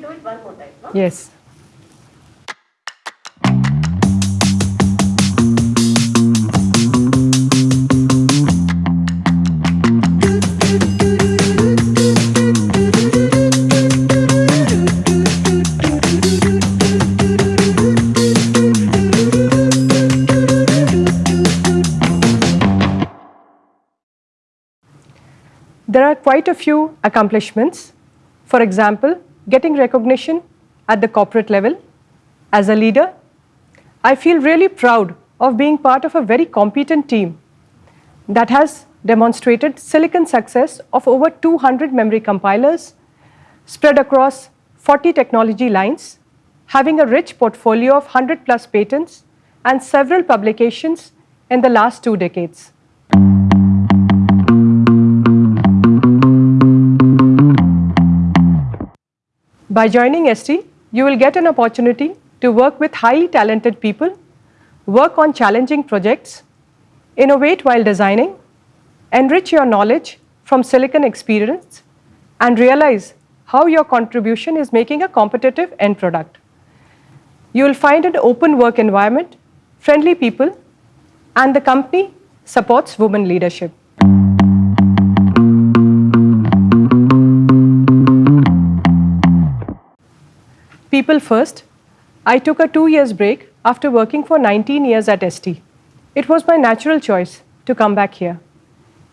do it one more time, no? Yes. There are quite a few accomplishments. For example, getting recognition at the corporate level. As a leader, I feel really proud of being part of a very competent team that has demonstrated silicon success of over 200 memory compilers spread across 40 technology lines, having a rich portfolio of 100 plus patents and several publications in the last two decades. By joining ST, you will get an opportunity to work with highly talented people, work on challenging projects, innovate while designing, enrich your knowledge from silicon experience, and realize how your contribution is making a competitive end product. You will find an open work environment, friendly people, and the company supports women leadership. People first, I took a two years break after working for 19 years at ST. It was my natural choice to come back here.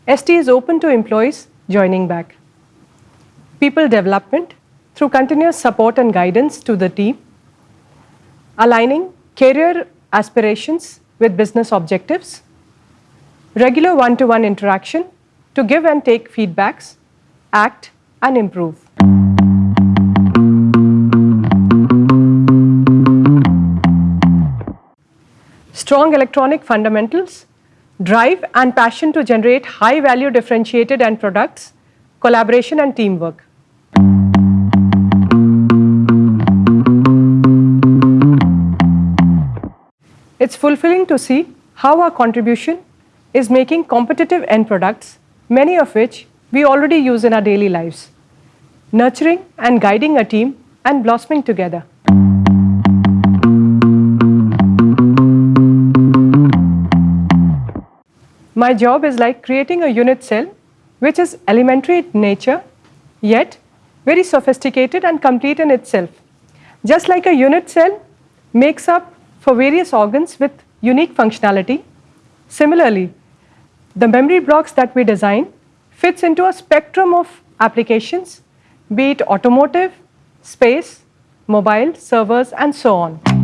ST is open to employees joining back. People development through continuous support and guidance to the team, aligning career aspirations with business objectives, regular one-to-one -one interaction to give and take feedbacks, act and improve. Strong electronic fundamentals, drive and passion to generate high value differentiated end products, collaboration and teamwork. It's fulfilling to see how our contribution is making competitive end products, many of which we already use in our daily lives, nurturing and guiding a team and blossoming together. My job is like creating a unit cell which is elementary in nature yet very sophisticated and complete in itself. Just like a unit cell makes up for various organs with unique functionality, similarly, the memory blocks that we design fits into a spectrum of applications, be it automotive, space, mobile, servers, and so on.